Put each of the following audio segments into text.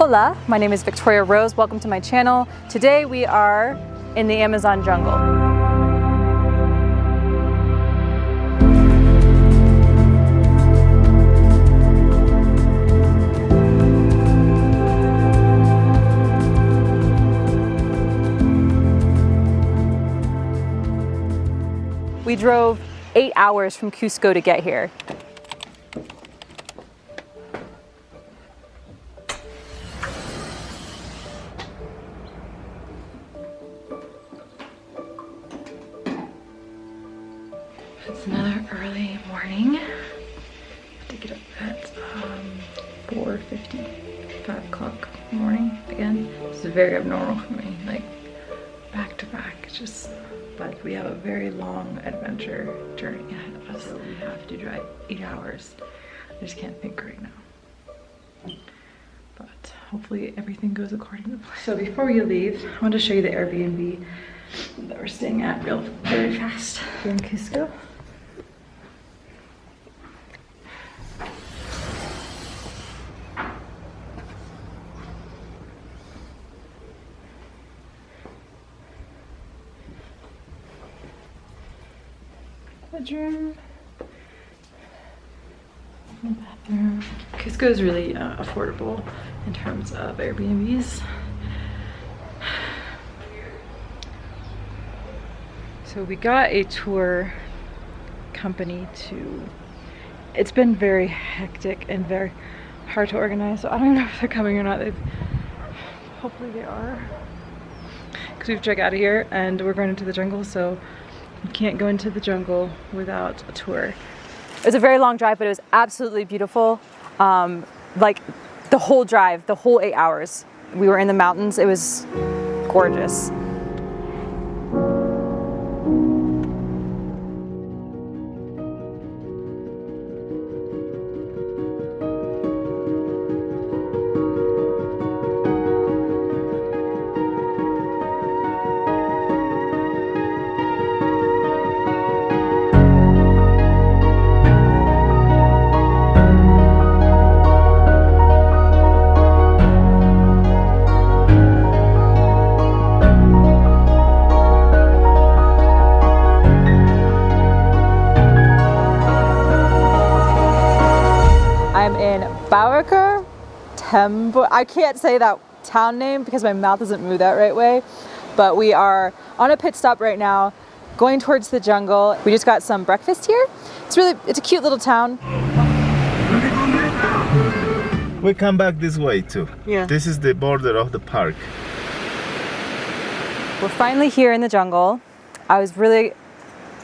Hola, my name is Victoria Rose. Welcome to my channel. Today we are in the Amazon jungle. We drove eight hours from Cusco to get here. To get up at um, 4.50, 5 o'clock morning again. This is very abnormal for me, like back to back, just, but we have a very long adventure journey ahead of us. We have to drive eight hours. I just can't think right now. But hopefully everything goes according to plan. So before we leave, I want to show you the Airbnb that we're staying at real very fast in Cusco. Bedroom, bathroom. Cusco is really uh, affordable in terms of Airbnbs. So we got a tour company to, it's been very hectic and very hard to organize. So I don't know if they're coming or not. They've, hopefully they are. Because we've checked out of here and we're going into the jungle. So you can't go into the jungle without a tour. It was a very long drive, but it was absolutely beautiful. Um, like the whole drive, the whole eight hours. We were in the mountains. It was gorgeous. Tembo. I can't say that town name because my mouth doesn't move that right way. But we are on a pit stop right now, going towards the jungle. We just got some breakfast here. It's really, it's a cute little town. We come back this way too. Yeah. This is the border of the park. We're finally here in the jungle. I was really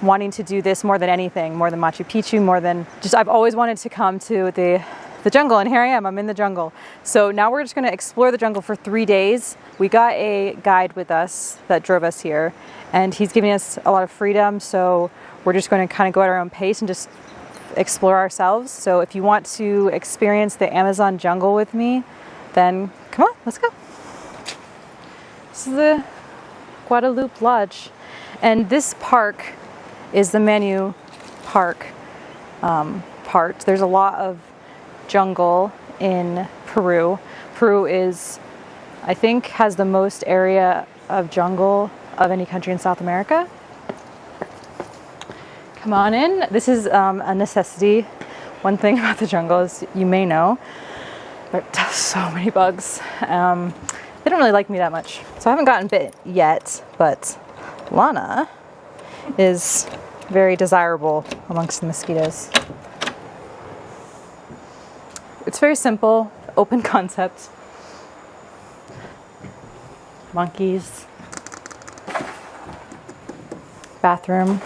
wanting to do this more than anything, more than Machu Picchu, more than just I've always wanted to come to the the jungle and here I am, I'm in the jungle. So now we're just gonna explore the jungle for three days. We got a guide with us that drove us here and he's giving us a lot of freedom. So we're just gonna kind of go at our own pace and just explore ourselves. So if you want to experience the Amazon jungle with me, then come on, let's go. This is the Guadalupe Lodge. And this park is the Manu Park um, part. There's a lot of jungle in Peru. Peru is, I think, has the most area of jungle of any country in South America. Come on in. This is um, a necessity. One thing about the jungle is you may know there are so many bugs. Um, they don't really like me that much. So I haven't gotten bit yet, but Lana is very desirable amongst the mosquitoes. It's very simple, open concept. Monkeys. Bathroom.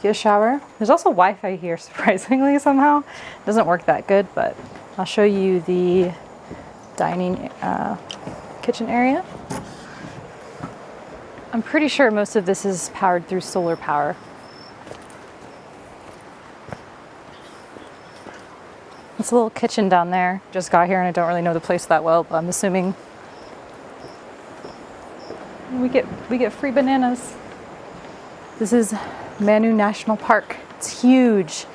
Get a shower. There's also Wi-Fi here, surprisingly somehow. Doesn't work that good, but I'll show you the dining uh, kitchen area. I'm pretty sure most of this is powered through solar power. It's a little kitchen down there. Just got here and I don't really know the place that well, but I'm assuming we get we get free bananas. This is Manu National Park. It's huge.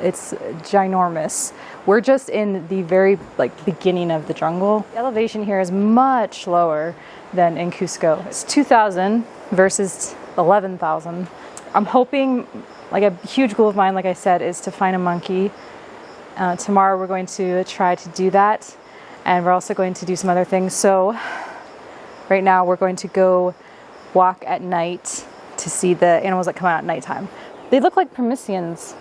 It's ginormous. We're just in the very like beginning of the jungle. The elevation here is much lower than in Cusco. It's 2,000 versus 11,000. I'm hoping, like a huge goal of mine, like I said, is to find a monkey. Uh, tomorrow we're going to try to do that, and we're also going to do some other things. So right now we're going to go walk at night to see the animals that come out at nighttime. They look like permissians.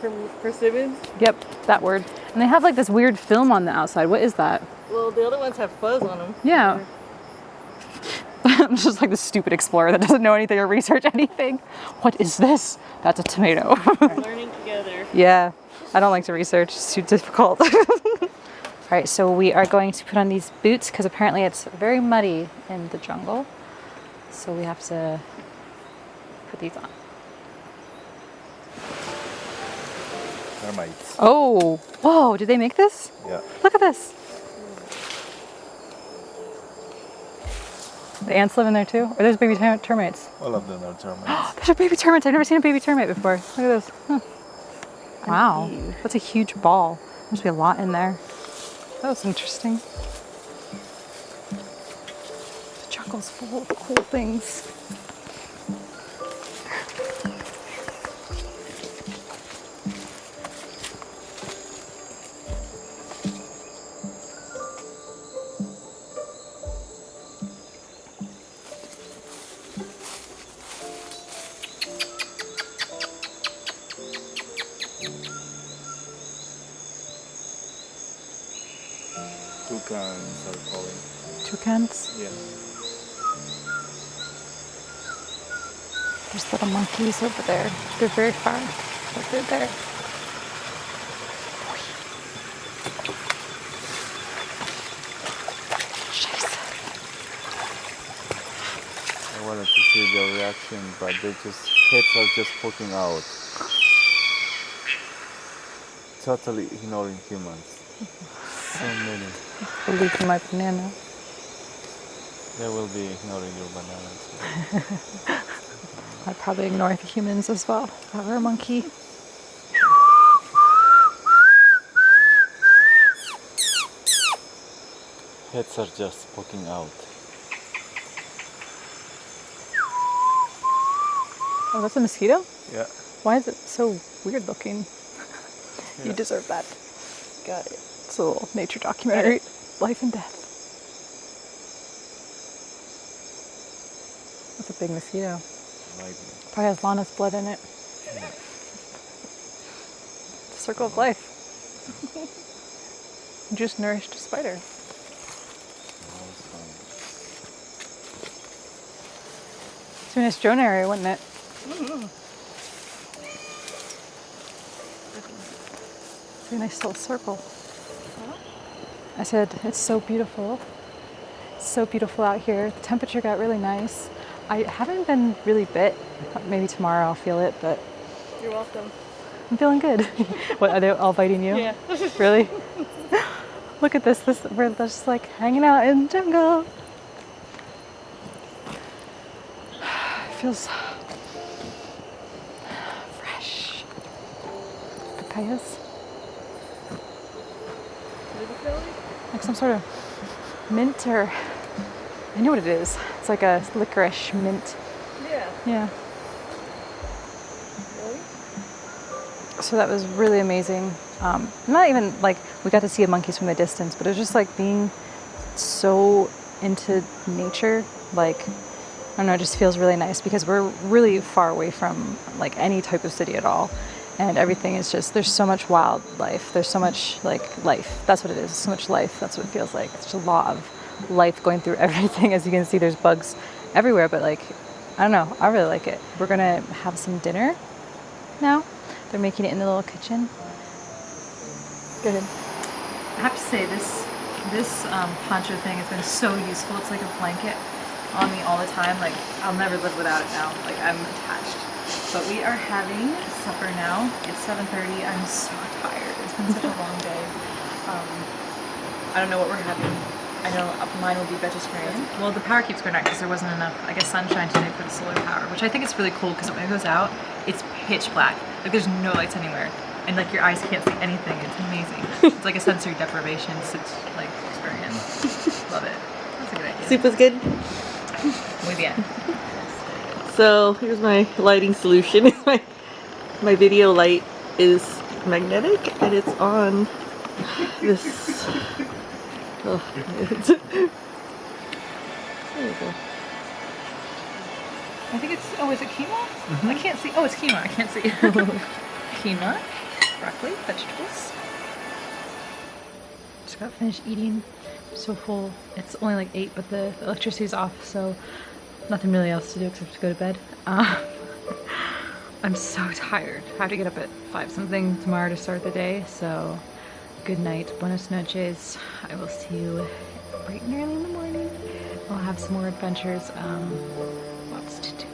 Per- persimmons? Yep, that word. And they have like this weird film on the outside. What is that? Well, the other ones have fuzz on them. Yeah. I'm just like the stupid explorer that doesn't know anything or research anything. What is this? That's a tomato. Learning together. yeah, I don't like to research, it's too difficult. All right, so we are going to put on these boots because apparently it's very muddy in the jungle. So we have to put these on. Termites. Oh, whoa, did they make this? Yeah. Look at this. The ants live in there too? Or there's baby termites? All of them are termites. There's a baby termite. I've never seen a baby termite before. Look at this. Huh. Wow. That's a huge ball. Must be a lot in there. That was interesting. The jungle's full of cool things. Toucans. Yeah. There's little monkeys over there. They're very far, but they're there. Scheiße. I wanted to see their reaction, but they just heads are just poking out. Totally ignoring humans. So many. We're leaving my banana. They will be ignoring your bananas. I'd probably ignore the humans as well. If I were a monkey. Heads are just poking out. Oh, that's a mosquito? Yeah. Why is it so weird looking? You Yeah. deserve that. Got it. It's a little nature documentary. Life and death. That's a big mosquito. Probably has Lana's blood in it. The circle of life. Just nourished a spider. It's a nice drone area, wouldn't it? It's a nice little circle. I said, it's so beautiful. It's so beautiful out here. The temperature got really nice. I haven't been really bit. Maybe tomorrow I'll feel it, but You're welcome. I'm feeling good. what, are they all biting you? Yeah. Really? Look at this. This we're just like hanging out in the jungle. It feels fresh. Papayas. What did it feel like? Like some sort of mint or I know what it is. It's like a licorice mint. Yeah. Yeah. Really? So that was really amazing. Um, not even like we got to see the monkeys from the distance, but it was just like being so into nature. Like, I don't know, it just feels really nice because we're really far away from like any type of city at all. And everything is just, there's so much wildlife. There's so much like life. That's what it is. So much life. That's what it feels like. It's just a lot of life going through everything. As you can see, there's bugs everywhere, but like, I don't know. I really like it. We're gonna have some dinner now. They're making it in the little kitchen. Go ahead. I have to say this this um, poncho thing has been so useful. It's like a blanket on me all the time. Like I'll never live without it now. Like I'm attached. But we are having supper now. It's 7:30. I'm so tired. It's been such a long day. Um, I don't know what we're having. I know mine will be vegetarian. Well, the power keeps going out because there wasn't enough, I guess, sunshine today for the solar power, which I think is really cool because when it goes out, it's pitch black. Like there's no lights anywhere. and like your eyes can't see anything. It's amazing. it's like a sensory deprivation sit- like experience. Love it. That's a good idea. Soup was good. Muy bien. So here's my lighting solution. my my video light is magnetic and it's on this. Oh, there you go. I think it's. Oh, is it quinoa? I can't see. Oh, it's quinoa. I can't see. quinoa, broccoli, vegetables. Just got finished eating. so full. It's only like eight, but the, the electricity's off, so nothing really else to do except to go to bed. Uh, I'm so tired. I have to get up at five something tomorrow to start the day. So, good night, buenas noches. I will see you bright and early in the morning. We'll have some more adventures. Um, lots to do.